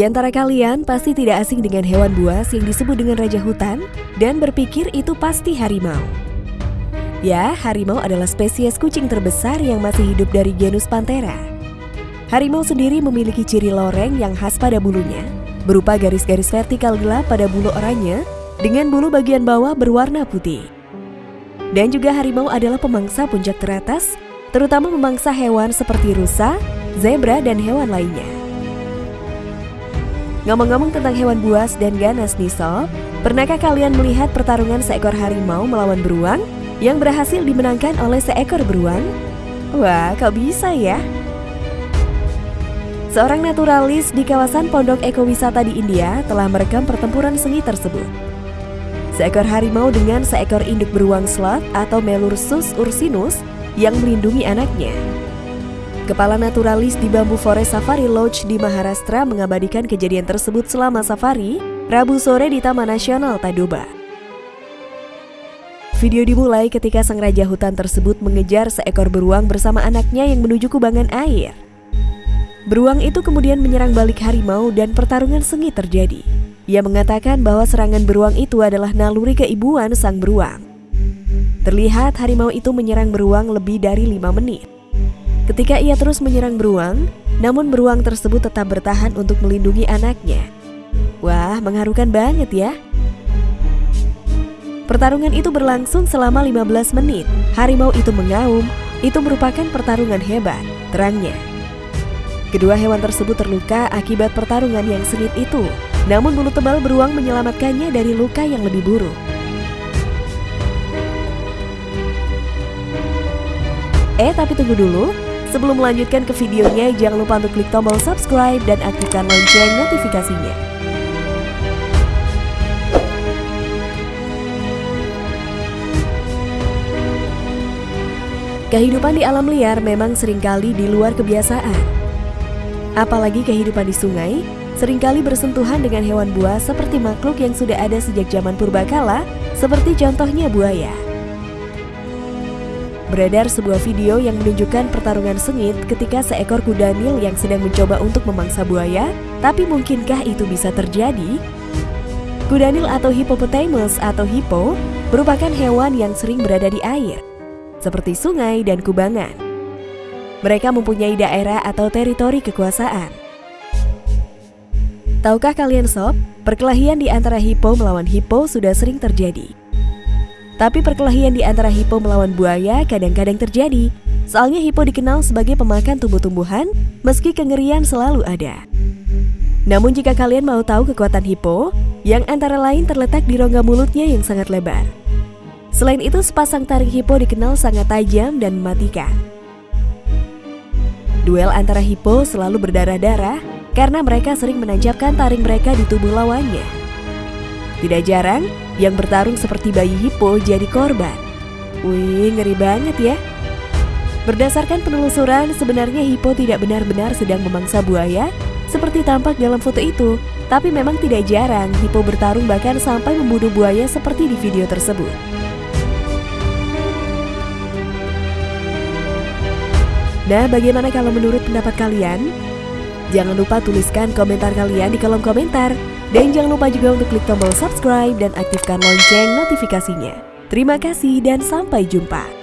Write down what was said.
Di antara kalian pasti tidak asing dengan hewan buas yang disebut dengan raja hutan dan berpikir itu pasti harimau. Ya, harimau adalah spesies kucing terbesar yang masih hidup dari genus Panthera. Harimau sendiri memiliki ciri loreng yang khas pada bulunya, berupa garis-garis vertikal gelap pada bulu oranye dengan bulu bagian bawah berwarna putih. Dan juga harimau adalah pemangsa puncak teratas, terutama memangsa hewan seperti rusa, zebra, dan hewan lainnya. Ngomong-ngomong tentang hewan buas dan ganas nih sob, pernahkah kalian melihat pertarungan seekor harimau melawan beruang yang berhasil dimenangkan oleh seekor beruang? Wah, kok bisa ya? Seorang naturalis di kawasan pondok ekowisata di India telah merekam pertempuran sengit tersebut. Seekor harimau dengan seekor induk beruang sloth atau Melursus ursinus yang melindungi anaknya. Kepala naturalis di Bambu Forest Safari Lodge di Maharashtra mengabadikan kejadian tersebut selama safari Rabu sore di Taman Nasional Tadoba. Video dimulai ketika sang raja hutan tersebut mengejar seekor beruang bersama anaknya yang menuju kubangan air. Beruang itu kemudian menyerang balik harimau dan pertarungan sengit terjadi. Ia mengatakan bahwa serangan beruang itu adalah naluri keibuan sang beruang. Terlihat harimau itu menyerang beruang lebih dari lima menit. Ketika ia terus menyerang beruang, namun beruang tersebut tetap bertahan untuk melindungi anaknya. Wah, mengharukan banget ya. Pertarungan itu berlangsung selama 15 menit. Harimau itu mengaum, itu merupakan pertarungan hebat, terangnya. Kedua hewan tersebut terluka akibat pertarungan yang sengit itu. Namun bulu tebal beruang menyelamatkannya dari luka yang lebih buruk. Eh, tapi tunggu dulu. Sebelum melanjutkan ke videonya, jangan lupa untuk klik tombol subscribe dan aktifkan lonceng notifikasinya. Kehidupan di alam liar memang sering kali di luar kebiasaan. Apalagi kehidupan di sungai, sering kali bersentuhan dengan hewan buas seperti makhluk yang sudah ada sejak zaman purbakala, seperti contohnya buaya. Beredar sebuah video yang menunjukkan pertarungan sengit ketika seekor kuda nil yang sedang mencoba untuk memangsa buaya, tapi mungkinkah itu bisa terjadi? Kuda nil atau hippopotamus atau hippo merupakan hewan yang sering berada di air, seperti sungai dan kubangan. Mereka mempunyai daerah atau teritori kekuasaan. Tahukah kalian sob, perkelahian di antara hippo melawan hippo sudah sering terjadi. Tapi perkelahian di antara hipo melawan buaya kadang-kadang terjadi. Soalnya hipo dikenal sebagai pemakan tumbuh-tumbuhan, meski kengerian selalu ada. Namun jika kalian mau tahu kekuatan hipo, yang antara lain terletak di rongga mulutnya yang sangat lebar. Selain itu, sepasang taring hipo dikenal sangat tajam dan mematikan. Duel antara hipo selalu berdarah-darah karena mereka sering menancapkan taring mereka di tubuh lawannya. Tidak jarang, yang bertarung seperti bayi hippo jadi korban. Wih, ngeri banget ya. Berdasarkan penelusuran, sebenarnya hippo tidak benar-benar sedang memangsa buaya seperti tampak dalam foto itu. Tapi memang tidak jarang hippo bertarung bahkan sampai membunuh buaya seperti di video tersebut. Nah, bagaimana kalau menurut pendapat kalian? Jangan lupa tuliskan komentar kalian di kolom komentar. Dan jangan lupa juga untuk klik tombol subscribe dan aktifkan lonceng notifikasinya. Terima kasih dan sampai jumpa.